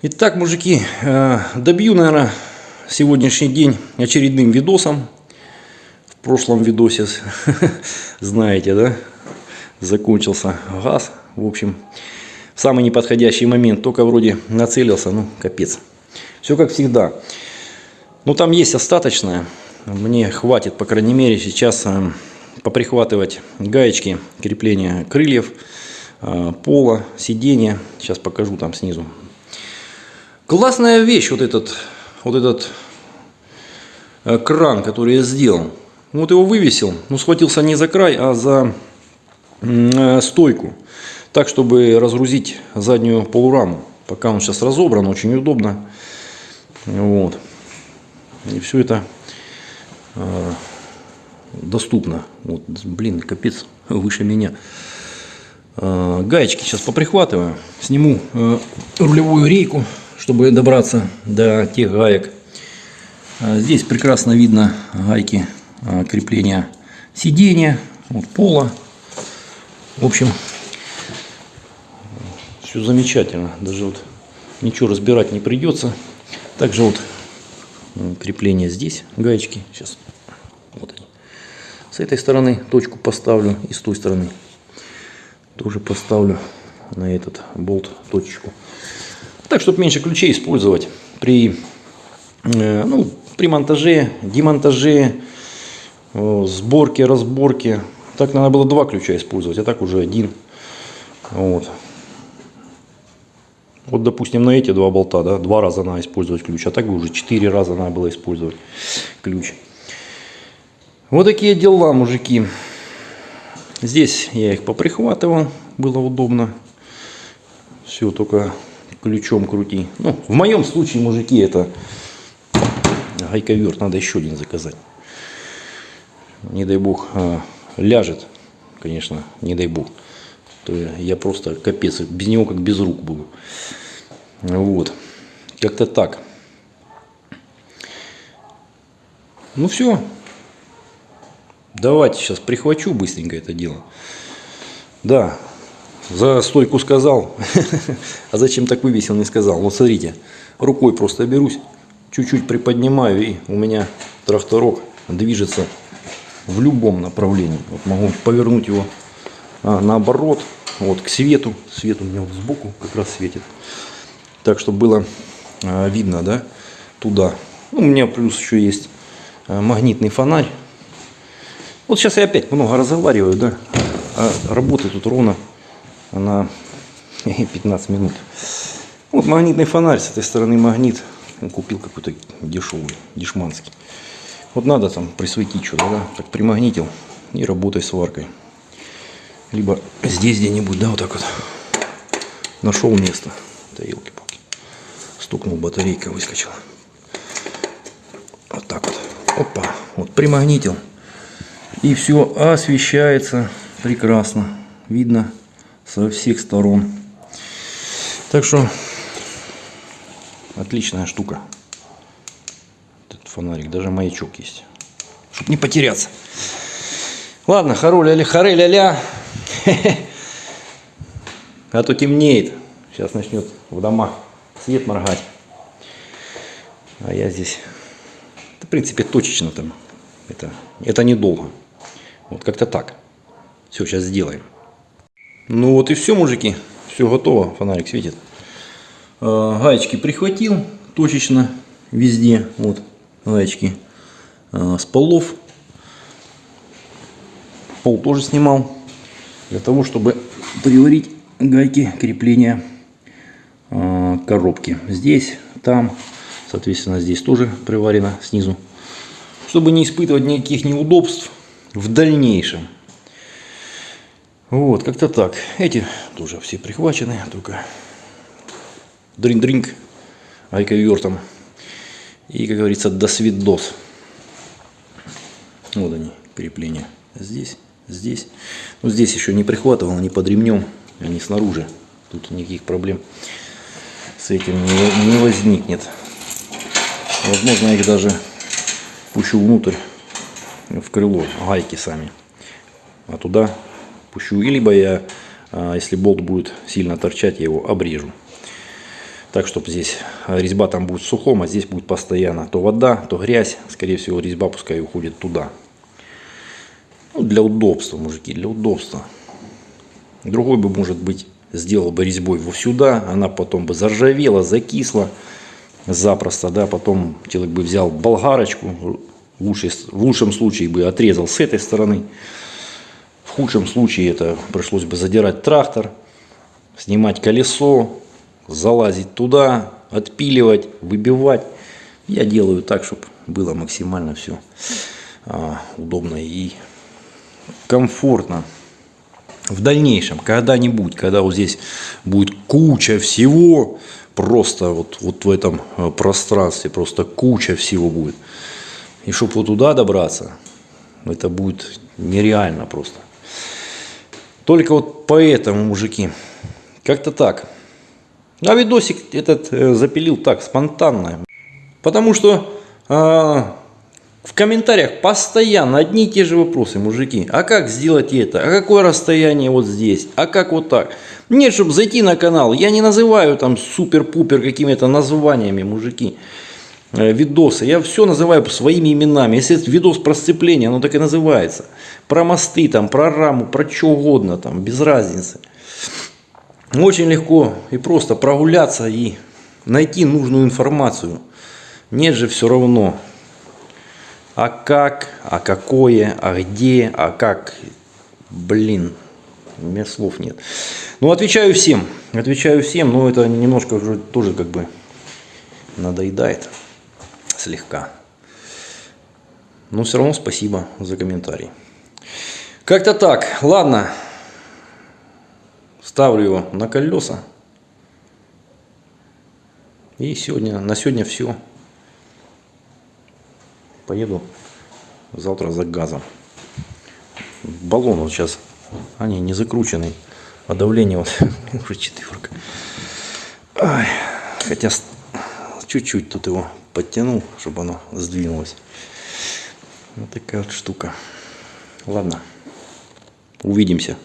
Итак, мужики, э, добью, наверное, сегодняшний день очередным видосом. В прошлом видосе, знаете, да, закончился газ. В общем, в самый неподходящий момент, только вроде нацелился, ну, капец. Все как всегда. Ну, там есть остаточное. Мне хватит, по крайней мере, сейчас э, поприхватывать гаечки крепления крыльев, э, пола, сиденья. Сейчас покажу там снизу. Классная вещь вот этот, вот этот э, кран, который я сделал. Вот его вывесил, ну схватился не за край, а за э, стойку. Так, чтобы разгрузить заднюю полураму. Пока он сейчас разобран, очень удобно. Вот. И все это э, доступно. Вот, блин, капец, выше меня. Гаечки сейчас поприхватываю. Сниму рулевую рейку чтобы добраться до тех гаек. А, здесь прекрасно видно гайки а, крепления сидения, вот пола. В общем, все замечательно. Даже вот ничего разбирать не придется. Также вот крепление здесь, гаечки. Сейчас вот они. С этой стороны точку поставлю и с той стороны тоже поставлю на этот болт точечку. Так, чтобы меньше ключей использовать при, э, ну, при монтаже, демонтаже, сборке, разборке. Так надо было два ключа использовать, а так уже один. Вот. Вот, допустим, на эти два болта, да, два раза надо использовать ключ, а так бы уже четыре раза надо было использовать ключ. Вот такие дела, мужики. Здесь я их поприхватывал, было удобно. Все, только ключом крути. Ну, в моем случае, мужики, это гайковерт. Надо еще один заказать. Не дай бог а, ляжет, конечно, не дай бог. То я просто капец, без него как без рук буду. Вот. Как-то так. Ну все. Давайте сейчас прихвачу быстренько это дело. Да, за стойку сказал, а зачем так вывесил, не сказал. Вот смотрите, рукой просто берусь, чуть-чуть приподнимаю, и у меня тракторок движется в любом направлении. Вот могу повернуть его а, наоборот, вот к свету. Свет у меня вот сбоку как раз светит. Так, чтобы было а, видно, да, туда. Ну, у меня плюс еще есть а, магнитный фонарь. Вот сейчас я опять много разговариваю, да, а работы тут ровно на 15 минут. Вот магнитный фонарь, с этой стороны магнит. Купил какой-то дешевый, дешманский. Вот надо там присветить что-то, да, так примагнитил и работай с варкой. Либо здесь где-нибудь, да, вот так вот. Нашел место. Да елки-палки. Стукнул, батарейка выскочила. Вот так вот. Опа. Вот примагнитил. И все освещается прекрасно. Видно со всех сторон. Так что отличная штука. Этот фонарик, даже маячок есть. Чтобы не потеряться. Ладно, харуля ля харе ля ля А то темнеет. Сейчас начнет в домах свет моргать. А я здесь, в принципе, точечно там. Это, это недолго. Вот как-то так. Все, сейчас сделаем. Ну вот и все, мужики. Все готово. Фонарик светит. Гаечки прихватил точечно везде. Вот гаечки с полов. Пол тоже снимал. Для того, чтобы приварить гайки крепления а, коробки. Здесь, там, соответственно, здесь тоже приварено снизу. Чтобы не испытывать никаких неудобств в дальнейшем. Вот, как-то так. Эти тоже все прихвачены, только дринг-дринг айковертом. И, как говорится, до свидос. Вот они, крепления. Здесь, здесь. Ну, здесь еще не прихватывал, не под ремнем, они снаружи. Тут никаких проблем с этим не, не возникнет. Возможно, их даже пущу внутрь, в крыло, гайки сами. А туда пущу. Либо я, а, если болт будет сильно торчать, я его обрежу. Так чтобы здесь резьба там будет сухом, а здесь будет постоянно то вода, то грязь. Скорее всего, резьба пускай уходит туда. Ну, для удобства, мужики, для удобства. Другой бы, может быть, сделал бы резьбой вот сюда, она потом бы заржавела, закисла запросто, да, потом человек бы взял болгарочку, в, лучшем, случае бы отрезал с этой стороны, худшем случае это пришлось бы задирать трактор, снимать колесо, залазить туда, отпиливать, выбивать. Я делаю так, чтобы было максимально все а, удобно и комфортно. В дальнейшем, когда-нибудь, когда вот здесь будет куча всего, просто вот, вот в этом э, пространстве, просто куча всего будет. И чтобы вот туда добраться, это будет нереально просто. Только вот поэтому, мужики, как-то так. А видосик этот э, запилил так, спонтанно. Потому что э, в комментариях постоянно одни и те же вопросы, мужики. А как сделать это? А какое расстояние вот здесь? А как вот так? Нет, чтобы зайти на канал, я не называю там супер-пупер какими-то названиями, мужики. Э, видосы. Я все называю своими именами. Если это видос про сцепление, оно так и называется. Про мосты, там, про раму, про что угодно, там, без разницы. Очень легко и просто прогуляться и найти нужную информацию. Нет же все равно. А как, а какое, а где, а как. Блин, у меня слов нет. Ну, отвечаю всем. Отвечаю всем, но это немножко уже тоже как бы надоедает слегка. Но все равно спасибо за комментарий. Как-то так. Ладно. Ставлю его на колеса. И сегодня, на сегодня все. Поеду завтра за газом. Баллон вот сейчас, они не закрученный, а давление вот уже четверка. Хотя чуть-чуть тут его подтянул, чтобы оно сдвинулось. Вот такая вот штука. Ладно, увидимся.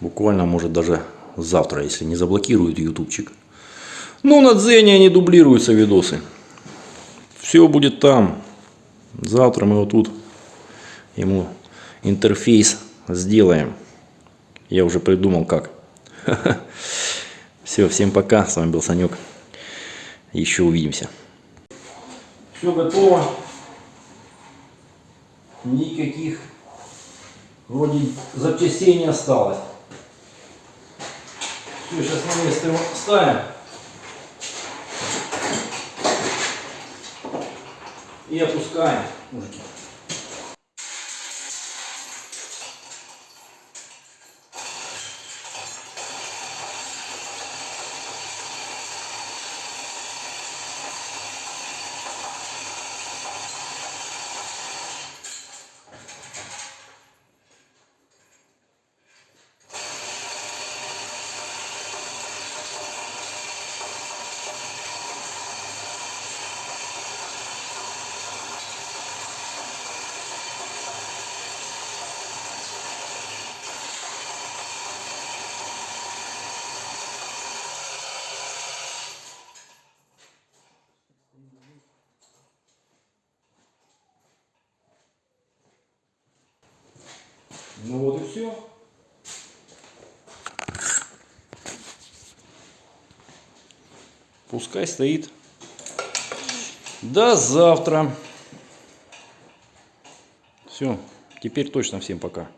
Буквально, может, даже завтра, если не заблокируют ютубчик. Ну, на Дзене они дублируются видосы. Все будет там. Завтра мы вот тут ему интерфейс сделаем. Я уже придумал как. Все, всем пока. С вами был Санек. Еще увидимся. Все готово. Никаких вроде запчастей не осталось. Все, сейчас на место его ставим. И опускаем, мужики. Ну вот и все. Пускай стоит. До завтра. Все, теперь точно всем пока.